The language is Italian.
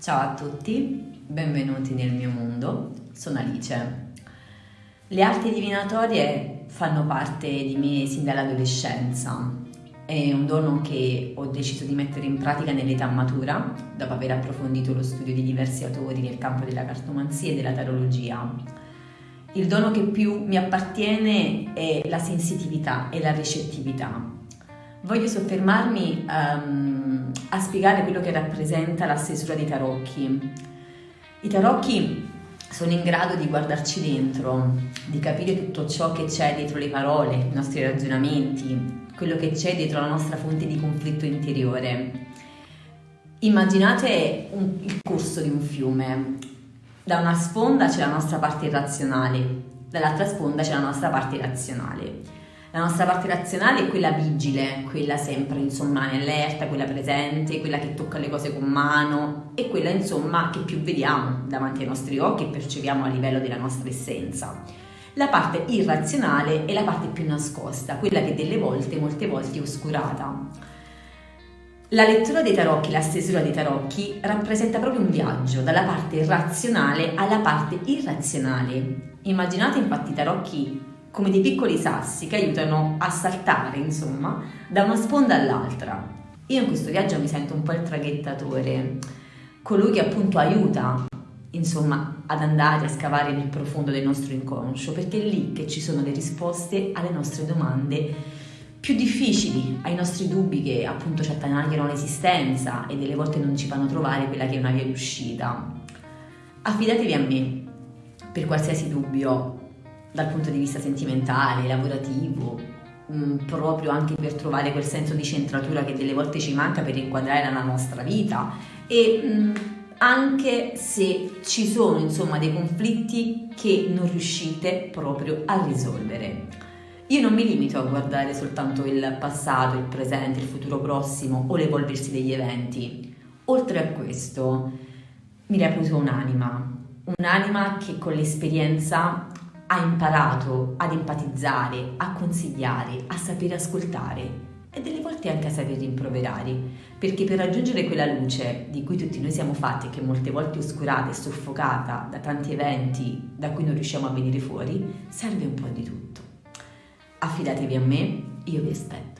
Ciao a tutti, benvenuti nel mio mondo, sono Alice. Le arti divinatorie fanno parte di me sin dall'adolescenza, è un dono che ho deciso di mettere in pratica nell'età matura, dopo aver approfondito lo studio di diversi autori nel campo della cartomanzia e della tarologia. Il dono che più mi appartiene è la sensitività e la ricettività. Voglio soffermarmi um, a spiegare quello che rappresenta la stesura dei tarocchi. I tarocchi sono in grado di guardarci dentro, di capire tutto ciò che c'è dietro le parole, i nostri ragionamenti, quello che c'è dietro la nostra fonte di conflitto interiore. Immaginate un, il corso di un fiume. Da una sponda c'è la nostra parte irrazionale, dall'altra sponda c'è la nostra parte razionale. La nostra parte razionale è quella vigile, quella sempre insomma in allerta, quella presente, quella che tocca le cose con mano e quella insomma che più vediamo davanti ai nostri occhi e percepiamo a livello della nostra essenza. La parte irrazionale è la parte più nascosta, quella che delle volte, molte volte è oscurata. La lettura dei tarocchi, la stesura dei tarocchi rappresenta proprio un viaggio dalla parte razionale alla parte irrazionale. Immaginate infatti i tarocchi come dei piccoli sassi che aiutano a saltare, insomma, da una sponda all'altra. Io in questo viaggio mi sento un po' il traghettatore, colui che appunto aiuta, insomma, ad andare a scavare nel profondo del nostro inconscio, perché è lì che ci sono le risposte alle nostre domande più difficili, ai nostri dubbi che appunto ci attanagliano l'esistenza e delle volte non ci fanno trovare quella che è una via d'uscita. Affidatevi a me per qualsiasi dubbio dal punto di vista sentimentale, lavorativo, mh, mm, proprio anche per trovare quel senso di centratura che delle volte ci manca per inquadrare la nostra vita e mh, mm, anche se ci sono insomma dei conflitti che non riuscite proprio a risolvere. Io non mi limito a guardare soltanto il passato, il presente, il futuro prossimo o l'evolversi degli eventi. Oltre a questo, mi reputo un'anima, un'anima che con l'esperienza ha imparato ad empatizzare, a consigliare, a sapere ascoltare e delle volte anche a saper rimproverare, perché per raggiungere quella luce di cui tutti noi siamo fatti e che molte volte è oscurata e soffocata da tanti eventi da cui non riusciamo a venire fuori, serve un po' di tutto. Affidatevi a me, io vi aspetto.